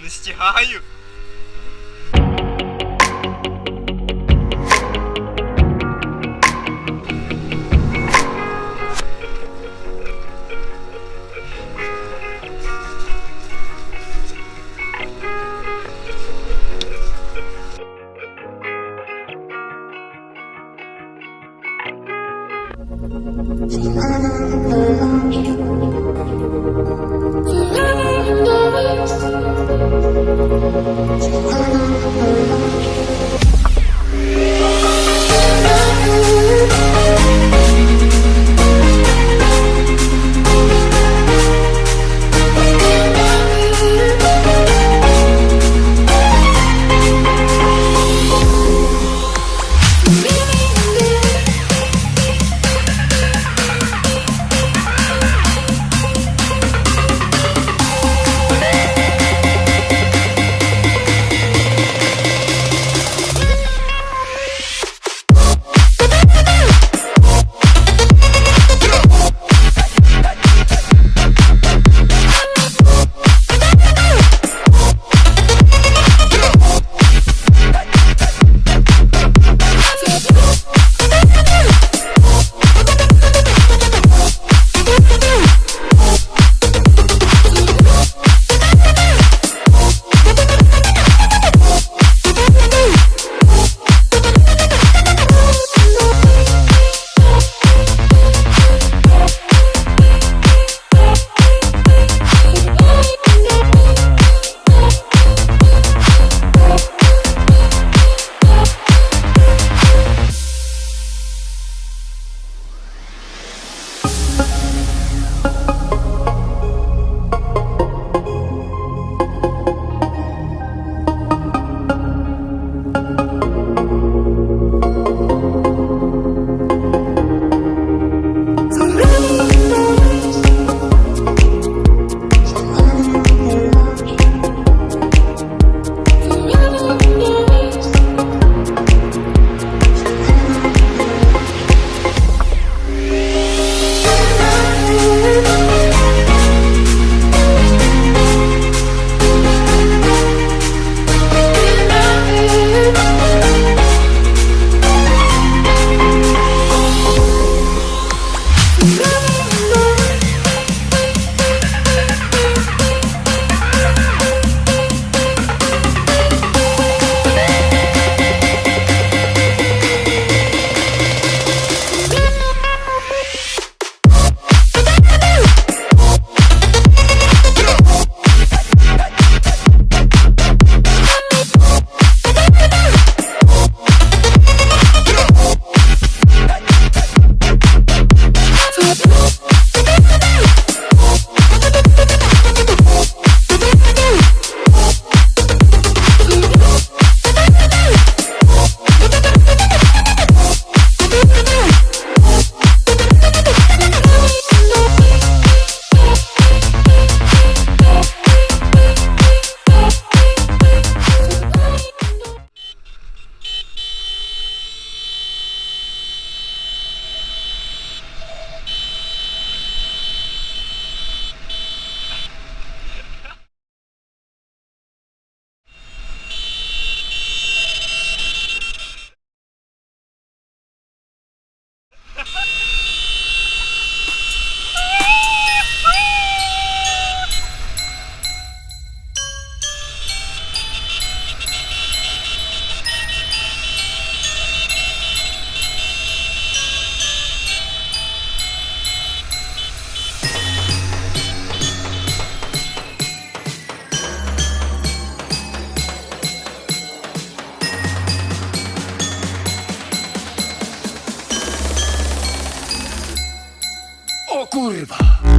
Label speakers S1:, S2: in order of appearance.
S1: Настигаю. Thank you. Thank you. kurwa